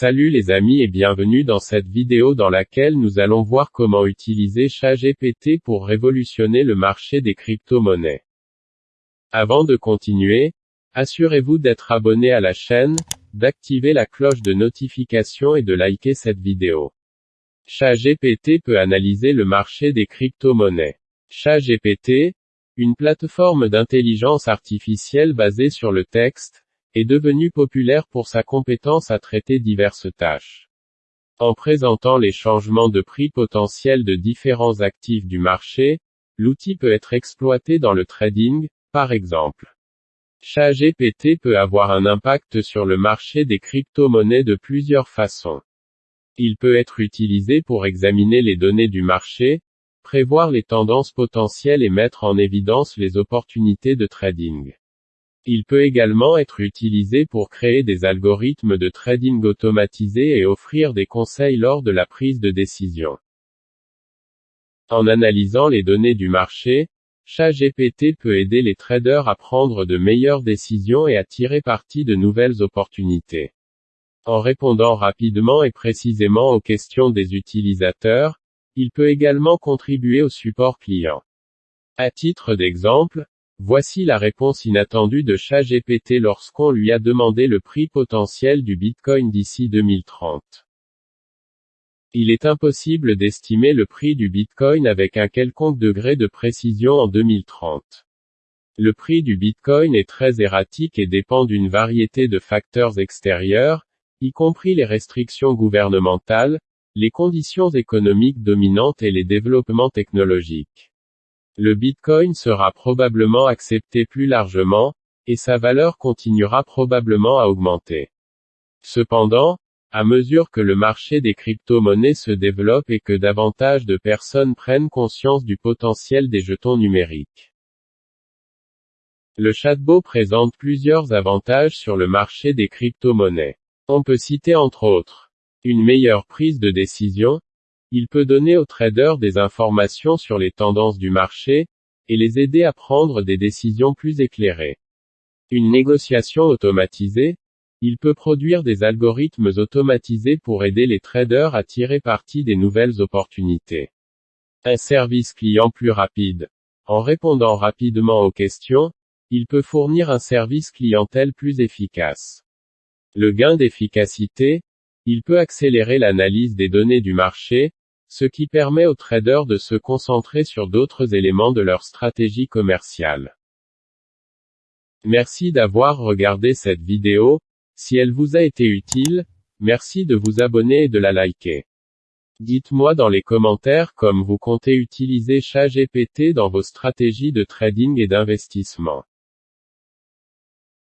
Salut les amis et bienvenue dans cette vidéo dans laquelle nous allons voir comment utiliser ChatGPT pour révolutionner le marché des crypto-monnaies. Avant de continuer, assurez-vous d'être abonné à la chaîne, d'activer la cloche de notification et de liker cette vidéo. ChatGPT peut analyser le marché des crypto-monnaies. ChatGPT, une plateforme d'intelligence artificielle basée sur le texte, est devenu populaire pour sa compétence à traiter diverses tâches. En présentant les changements de prix potentiels de différents actifs du marché, l'outil peut être exploité dans le trading, par exemple. ChatGPT peut avoir un impact sur le marché des crypto-monnaies de plusieurs façons. Il peut être utilisé pour examiner les données du marché, prévoir les tendances potentielles et mettre en évidence les opportunités de trading. Il peut également être utilisé pour créer des algorithmes de trading automatisés et offrir des conseils lors de la prise de décision. En analysant les données du marché, ChatGPT peut aider les traders à prendre de meilleures décisions et à tirer parti de nouvelles opportunités. En répondant rapidement et précisément aux questions des utilisateurs, il peut également contribuer au support client. À titre d'exemple, voici la réponse inattendue de ChatGPT lorsqu'on lui a demandé le prix potentiel du Bitcoin d'ici 2030. Il est impossible d'estimer le prix du Bitcoin avec un quelconque degré de précision en 2030. Le prix du Bitcoin est très erratique et dépend d'une variété de facteurs extérieurs, y compris les restrictions gouvernementales, les conditions économiques dominantes et les développements technologiques. Le Bitcoin sera probablement accepté plus largement, et sa valeur continuera probablement à augmenter. Cependant, à mesure que le marché des crypto-monnaies se développe et que davantage de personnes prennent conscience du potentiel des jetons numériques. Le chatbot présente plusieurs avantages sur le marché des crypto-monnaies. On peut citer entre autres une meilleure prise de décision, il peut donner aux traders des informations sur les tendances du marché, et les aider à prendre des décisions plus éclairées. Une négociation automatisée, il peut produire des algorithmes automatisés pour aider les traders à tirer parti des nouvelles opportunités. Un service client plus rapide. En répondant rapidement aux questions, il peut fournir un service clientèle plus efficace. Le gain d'efficacité, il peut accélérer l'analyse des données du marché, ce qui permet aux traders de se concentrer sur d'autres éléments de leur stratégie commerciale. Merci d'avoir regardé cette vidéo, si elle vous a été utile, merci de vous abonner et de la liker. Dites-moi dans les commentaires comme vous comptez utiliser ChatGPT dans vos stratégies de trading et d'investissement.